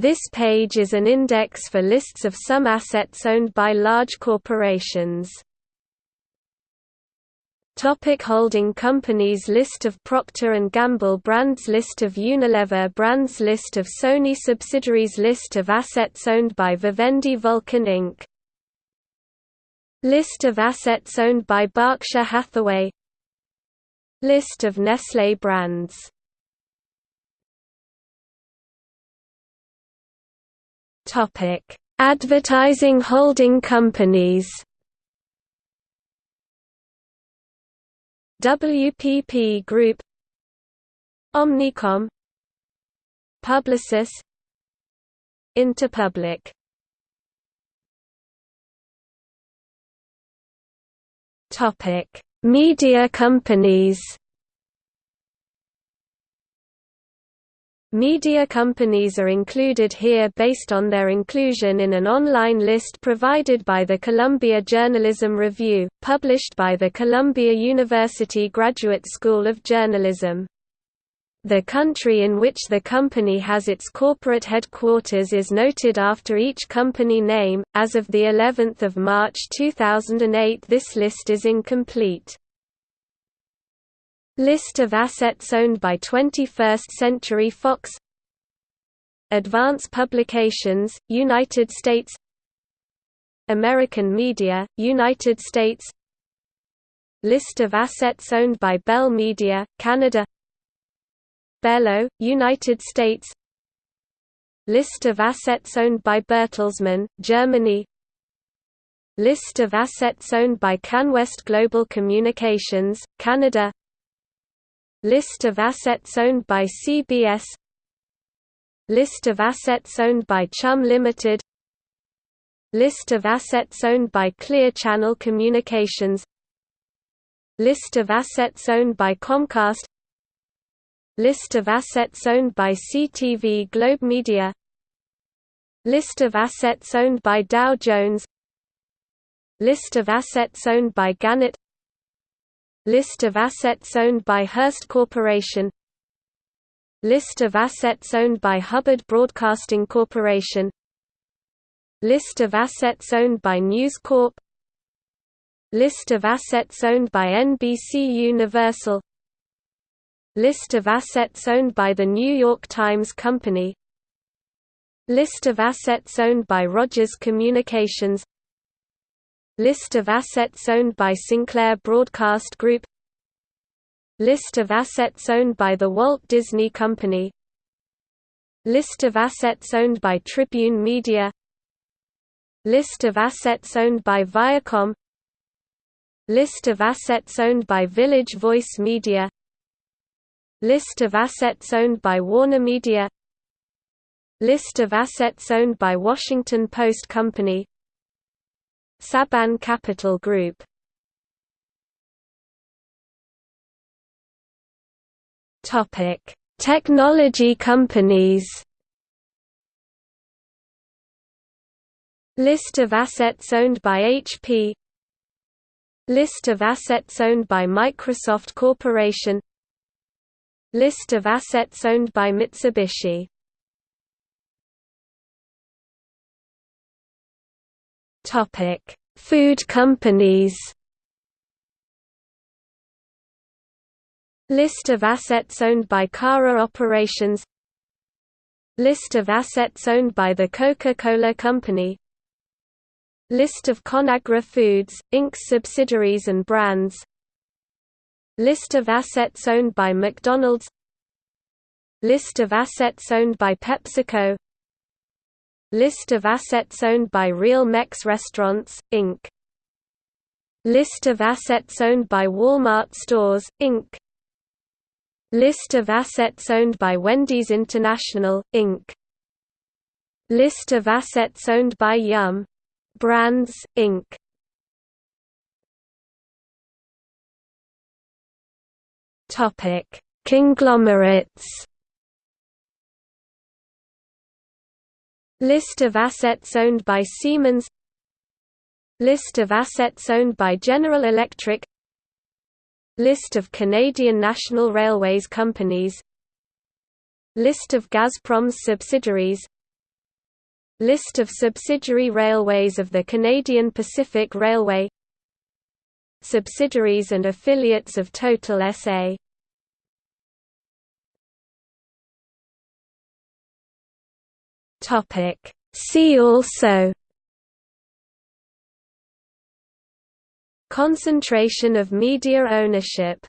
This page is an index for lists of some assets owned by large corporations. Topic holding companies List of Procter & Gamble brands List of Unilever brands List of Sony subsidiaries List of assets owned by Vivendi Vulcan Inc. List of assets owned by Berkshire Hathaway List of Nestlé brands Advertising holding companies. WPP Group. Omnicom. Publicis. Interpublic. Topic: Media companies Media companies are included here based on their inclusion in an online list provided by the Columbia Journalism Review, published by the Columbia University Graduate School of Journalism. The country in which the company has its corporate headquarters is noted after each company name. As of the 11th of March 2008, this list is incomplete. List of assets owned by 21st Century Fox. Advance Publications, United States. American Media, United States. List of assets owned by Bell Media, Canada. Belo, United States. List of assets owned by Bertelsmann, Germany. List of assets owned by CanWest Global Communications, Canada List of assets owned by CBS List of assets owned by Chum Limited. List of assets owned by Clear Channel Communications. List of assets owned by Comcast. List of assets owned by CTV Globe Media. List of assets owned by Dow Jones. List of assets owned by Gannett List of assets owned by Hearst Corporation. List of assets owned by Hubbard Broadcasting Corporation. List of assets owned by News Corp. List of assets owned by NBC Universal. List of assets owned by The New York Times Company. List of assets owned by Rogers Communications List of assets owned by Sinclair Broadcast Group. List of assets owned by The Walt Disney Company. List of assets owned by Tribune Media. List of assets owned by Viacom. List of assets owned by Village Voice Media. List of assets owned by Warner Media. List of assets owned by Washington Post Company Saban Capital Group. Topic: Technology companies. List of assets owned by HP List of assets owned by Microsoft Corporation. List of assets owned by Mitsubishi Topic: Food companies. List of assets owned by Cara Operations. List of assets owned by the Coca-Cola Company. List of Conagra Foods, Inc.'s subsidiaries and brands. List of assets owned by McDonald's. List of assets owned by PepsiCo List of assets owned by Real Mex Restaurants, Inc. List of assets owned by Walmart Stores, Inc. List of assets owned by Wendy's International, Inc. List of assets owned by Yum! Brands, Inc. Conglomerates List of assets owned by Siemens. List of assets owned by General Electric. List of Canadian National Railways companies. List of Gazprom's subsidiaries. List of subsidiary railways of the Canadian Pacific Railway. Subsidiaries and affiliates of Total SA See also Concentration of media ownership